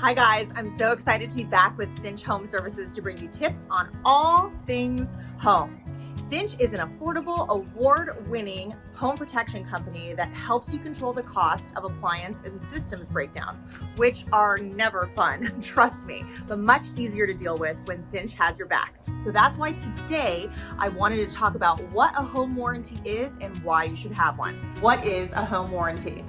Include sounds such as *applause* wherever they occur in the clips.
Hi guys, I'm so excited to be back with Cinch Home Services to bring you tips on all things home. Cinch is an affordable, award-winning home protection company that helps you control the cost of appliance and systems breakdowns, which are never fun, *laughs* trust me, but much easier to deal with when Cinch has your back. So that's why today I wanted to talk about what a home warranty is and why you should have one. What is a home warranty?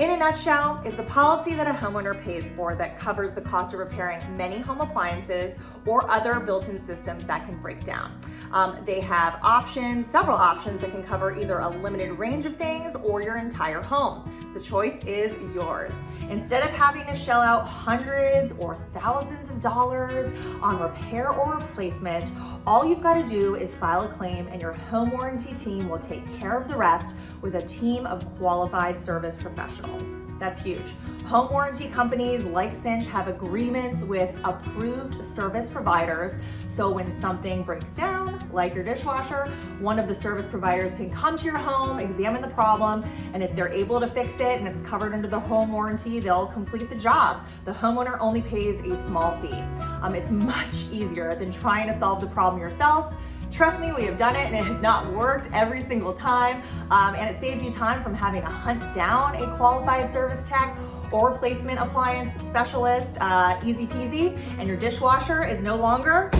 In a nutshell, it's a policy that a homeowner pays for that covers the cost of repairing many home appliances or other built-in systems that can break down. Um, they have options, several options that can cover either a limited range of things or your entire home. The choice is yours. Instead of having to shell out hundreds or thousands of dollars on repair or replacement, all you've got to do is file a claim and your home warranty team will take care of the rest with a team of qualified service professionals. That's huge. Home warranty companies like Cinch have agreements with approved service providers. So when something breaks down, like your dishwasher, one of the service providers can come to your home, examine the problem, and if they're able to fix it and it's covered under the home warranty, they'll complete the job. The homeowner only pays a small fee. Um, it's *laughs* much easier than trying to solve the problem yourself Trust me, we have done it and it has not worked every single time. Um, and it saves you time from having to hunt down a qualified service tech or replacement appliance specialist, uh, easy peasy, and your dishwasher is no longer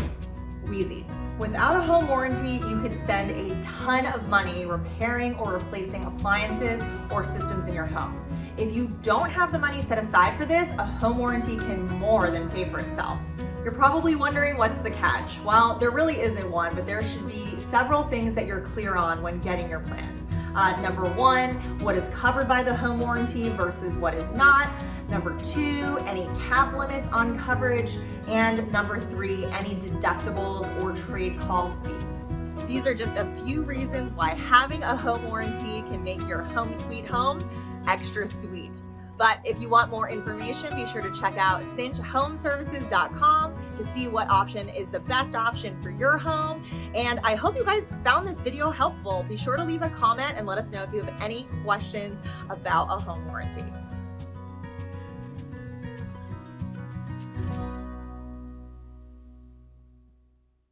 wheezy. Without a home warranty, you could spend a ton of money repairing or replacing appliances or systems in your home. If you don't have the money set aside for this, a home warranty can more than pay for itself. You're probably wondering what's the catch? Well, there really isn't one, but there should be several things that you're clear on when getting your plan. Uh, number one, what is covered by the home warranty versus what is not. Number two, any cap limits on coverage. And number three, any deductibles or trade call fees. These are just a few reasons why having a home warranty can make your home sweet home extra sweet. But if you want more information, be sure to check out cinchhomeservices.com to see what option is the best option for your home. And I hope you guys found this video helpful. Be sure to leave a comment and let us know if you have any questions about a home warranty.